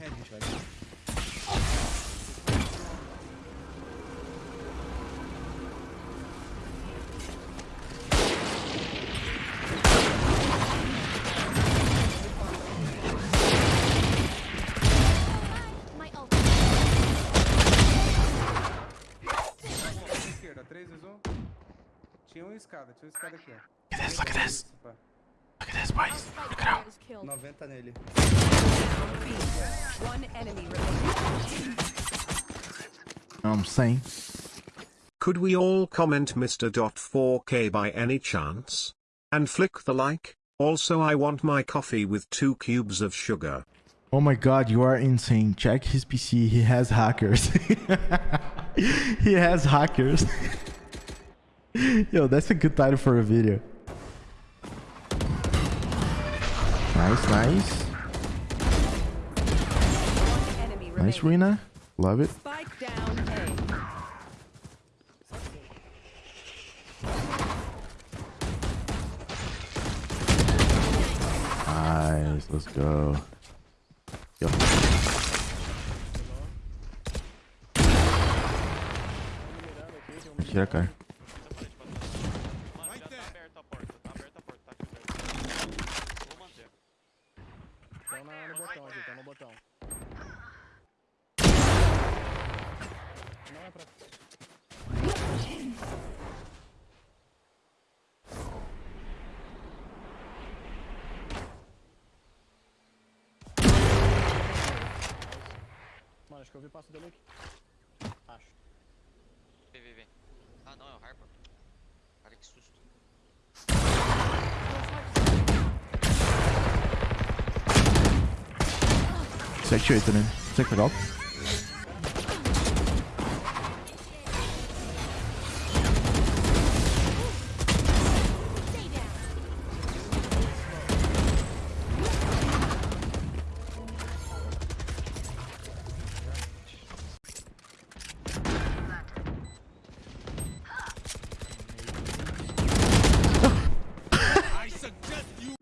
head, a gente vai ganhar. My ult. Esquerda, 3 vezes 1. Tinha uma escada, tinha uma escada aqui, ó. Look at this, look at this. Pá. Look at this, boys. Look it out. player is killed. 90 nele. One enemy. I'm saying. Could we all comment Mr. Dot 4K by any chance? And flick the like? Also I want my coffee with two cubes of sugar. Oh my god, you are insane. Check his PC. He has hackers. he has hackers. Yo, that's a good title for a video. Nice, nice. Nice. Reyna. Love it. Spike down A. Nice. Let's go. Yo. Tira, cara. Acho que eu vi o passo dele aqui. Acho. Vem, vem, vem. Ah, não, é o Harper. Cara, que susto. Sete oito, né? Você quer pegar?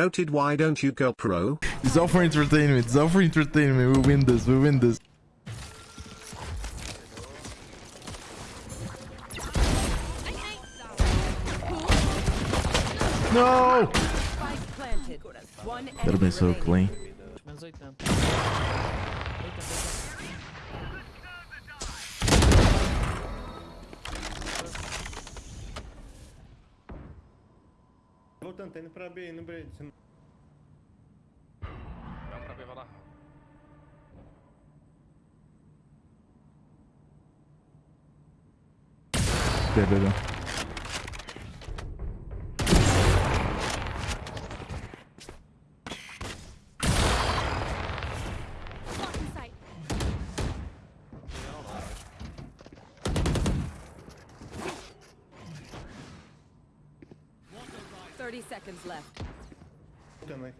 Noted why don't you go pro? It's all for entertainment. It's all for entertainment. We win this. We win this. No! Spike planted. One That'd have been so clean. Voltando, tá indo pra B, no B. Você não- Vai pra B, vai lá. B, 30 seconds left. Damn.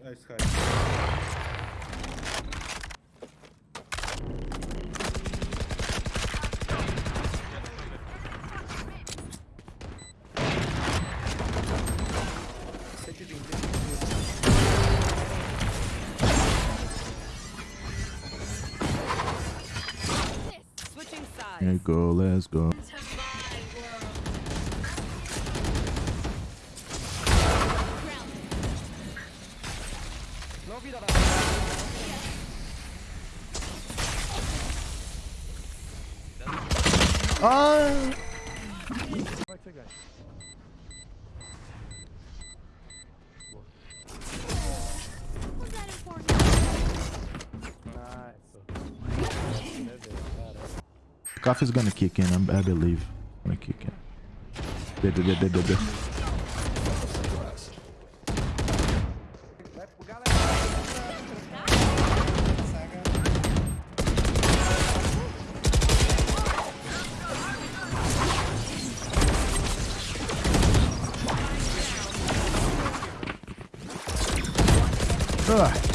Let's go, let's go. Is gonna kick in. I'm, I believe. Gonna kick in. B.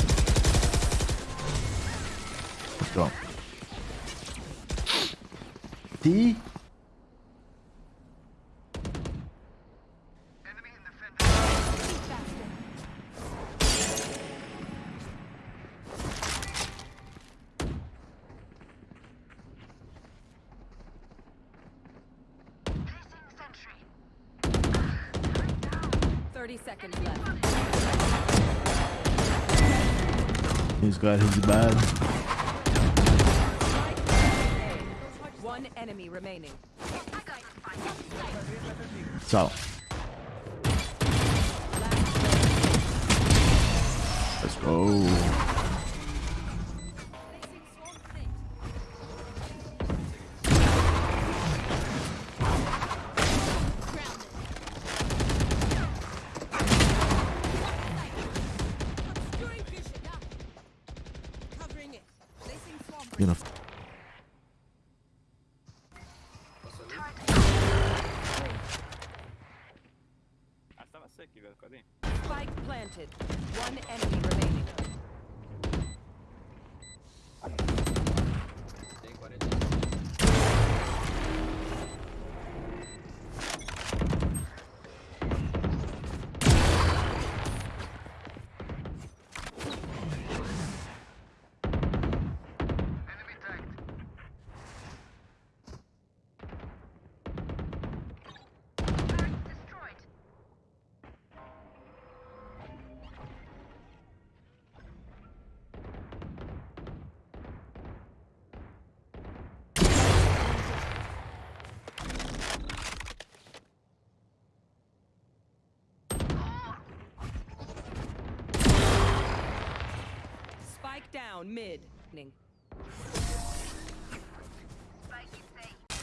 30 seconds left. He's got his bad. One enemy remaining. So. Let's go. Spike planted. One enemy remaining. Down mid. Spike planted.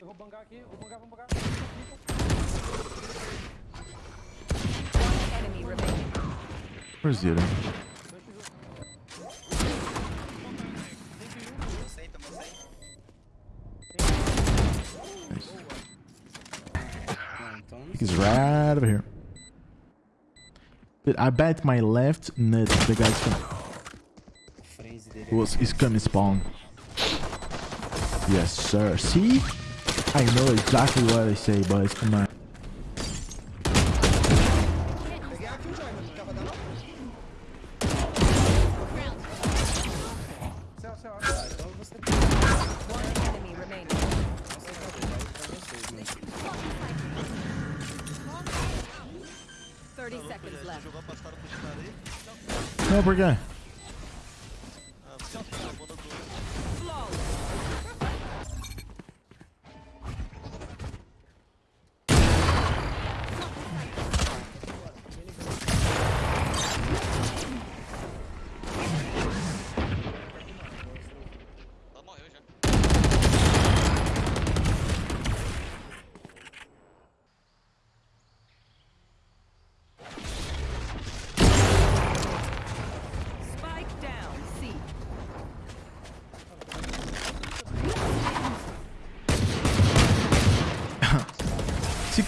Eu vou bancar aqui, vou bancar, vou bancar. One enemy remaining. Where's Zero? Nice. I bet my left nut the guy's dele. was is coming spawn. Yes, sir. See? I know exactly what I say, boys. Come on. No, por quê?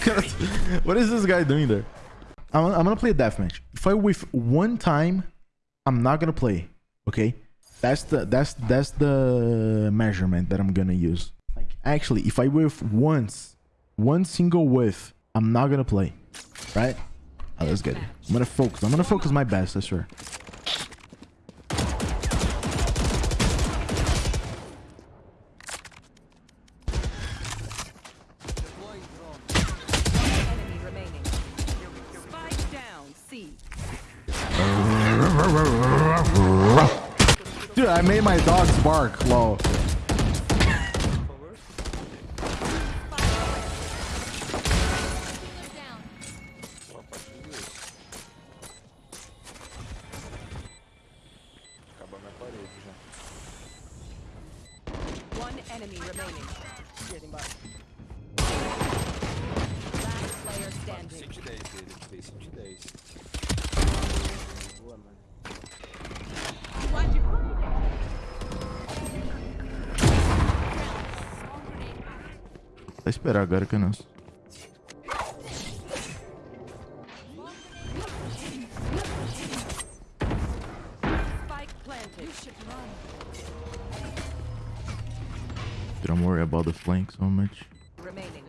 what is this guy doing there? I'm, I'm gonna play a deathmatch. If I whiff one time, I'm not gonna play. Okay, that's the that's that's the measurement that I'm gonna use. Like actually, if I whiff once, one single whiff, I'm not gonna play. Right? Oh, that's good. I'm gonna focus. I'm gonna focus my best. I swear. I made my dogs bark. Lol. down. One enemy remaining. Last player standing. 110 dele, fez 110. boa, mano. Vai esperar agora que eu não. Spike planted. You should run. Don't worry about the flank so much. Remaining.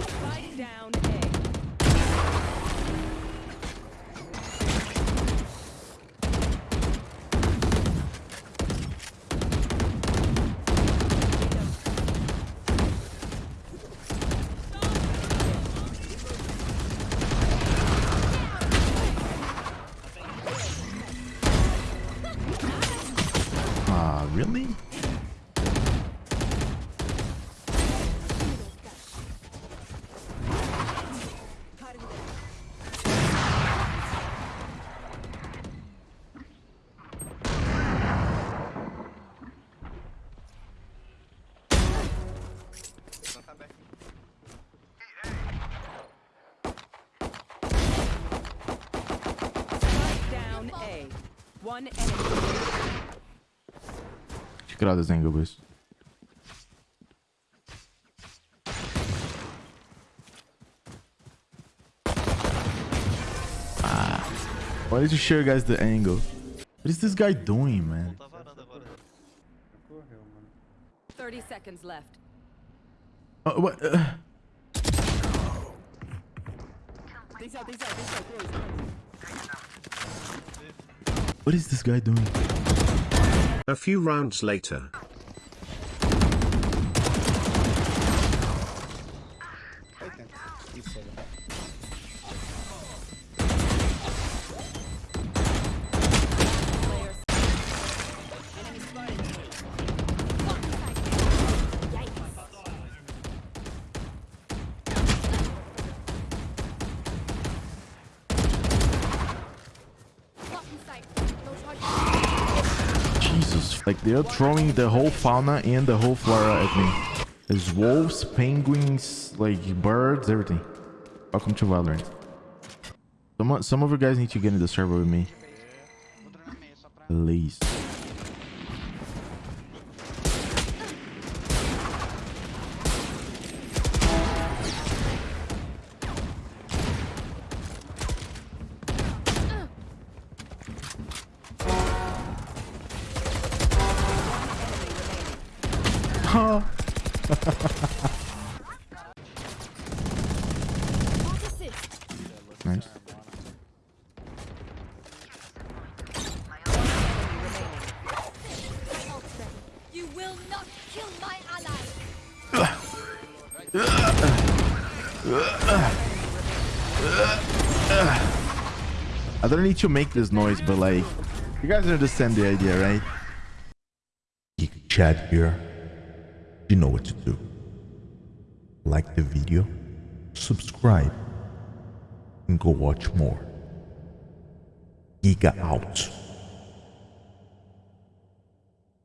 Spike down One enemy. Check out this angle, boys. Ah. Why did you show you guys the angle? What is this guy doing, man? Tá varanda agora. Correu, mano. 30 seconds left. Uh, what? Uh, Tem side, tem side, tem side. Close, close. What is this guy doing? A few rounds later. Like they're throwing the whole fauna and the whole flora at me. There's wolves, penguins, like birds, everything. Welcome to Valorant. Some, some of you guys need to get in the server with me. Please. Nice. You will not kill my ally. I don't need to make this noise, but like, you guys understand the idea, right? Geek chat here. You know what to do. Like the video, subscribe, and go watch more. Giga out.